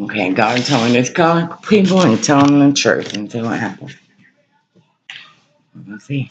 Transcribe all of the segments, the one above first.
Okay, God told me to call people and tell them the truth and see what happens. We'll see.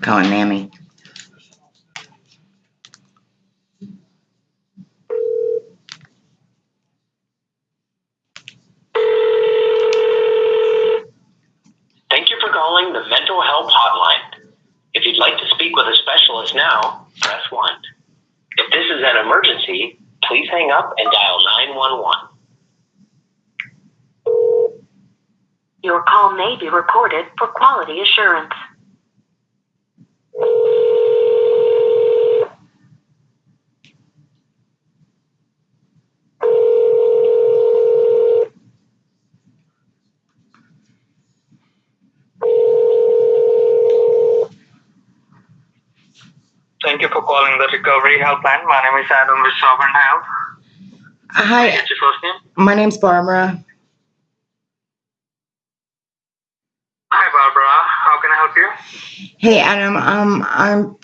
Calling. Thank you for calling the Mental Health Hotline. If you'd like to speak with a specialist now, press 1. If this is an emergency, please hang up and dial 911. Your call may be recorded for quality assurance. Thank you for calling the recovery helpline. My name is Adam with Sovereign Health. Hi, What's your first name? my name's Barbara. Hi, Barbara. How can I help you? Hey, Adam. Um, I'm.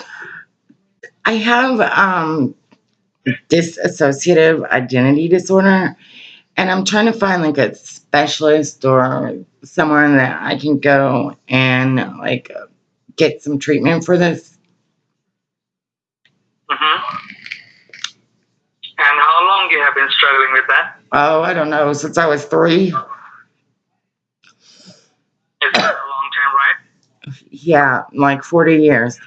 I have um, dissociative identity disorder, and I'm trying to find like a specialist or someone that I can go and like get some treatment for this. Mm-hmm. And how long you have been struggling with that? Oh, I don't know, since I was three. Is it a long time, right? Yeah, like 40 years.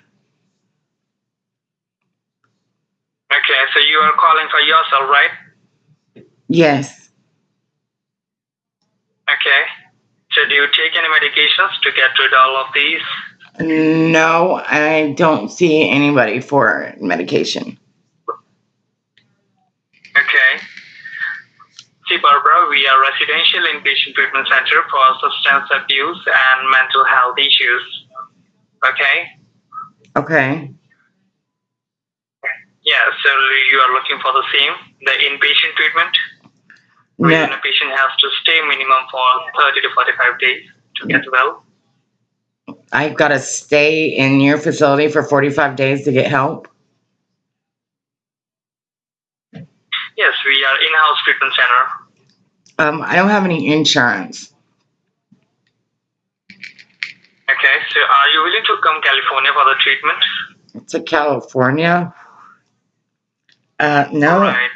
Okay, so you are calling for yourself, right? Yes. Okay. So do you take any medications to get rid of all of these? No, I don't see anybody for medication. Okay. See, Barbara, we are residential inpatient treatment center for substance abuse and mental health issues. Okay? Okay. Yeah, so you are looking for the same, the inpatient treatment, wherein No, a patient has to stay minimum for 30 to 45 days to get well. I've got to stay in your facility for 45 days to get help. Yes, we are in-house treatment center. Um, I don't have any insurance. Okay, so are you willing to come California for the treatment? To California? Uh, no. Right.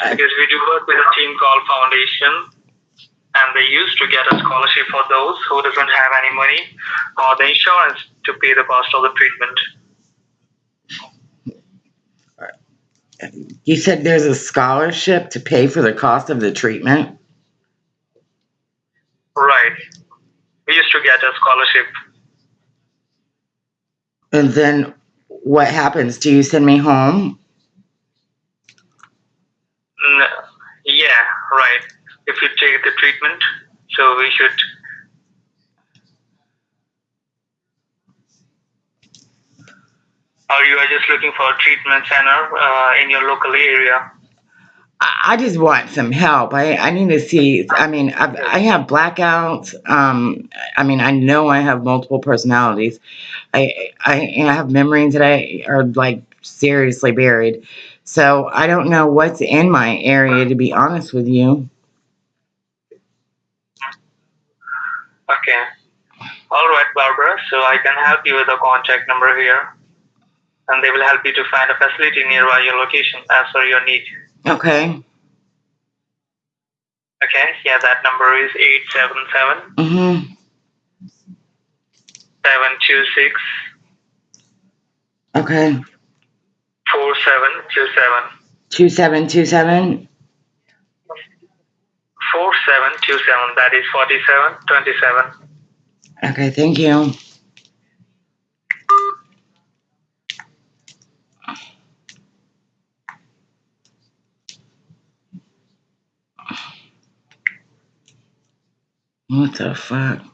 I- Because we do work with a team called Foundation, and they used to get a scholarship for those who doesn't have any money or the insurance to pay the cost of the treatment. You said there's a scholarship to pay for the cost of the treatment? Right. We used to get a scholarship. And then what happens? Do you send me home? N- yeah, right. If you take the treatment, so we should. Or you are just looking for a treatment center uh, in your local area? I I just want some help. I, I need to see. I mean, I've, I have blackouts. Um, I mean, I know I have multiple personalities. I, I, I have memories that I are like seriously buried. So I don't know what's in my area, to be honest with you. Okay. All right, Barbara. So I can help you with a contact number here, and they will help you to find a facility nearby your location as per your need. Okay. Okay. Yeah, that number is eight seven seven Mm-hmm. seven two six Okay. four seven two seven Two seven two seven. four seven two seven. That is forty seven twenty seven. Okay, thank you. What the fuck?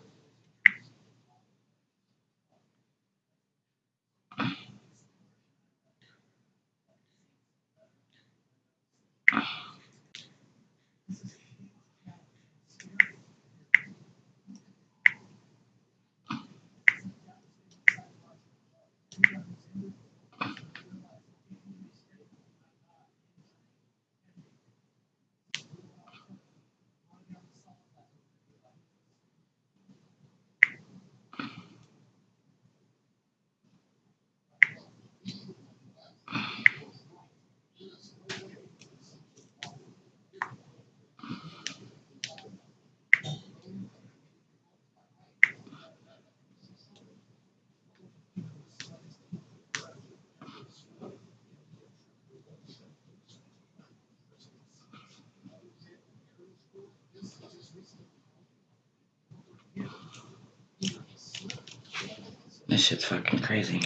This shit's fucking crazy.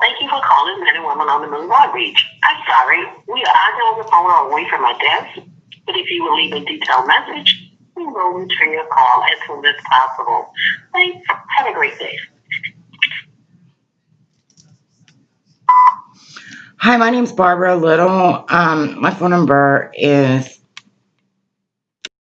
Thank you for calling Men and Women on the Move Outreach. I'm sorry, we are on the phone away from our desk, but if you will leave a detailed message, we will return your call as soon as possible. Thanks. Have a great day. Hi, my name's Barbara Little. Um, my phone number is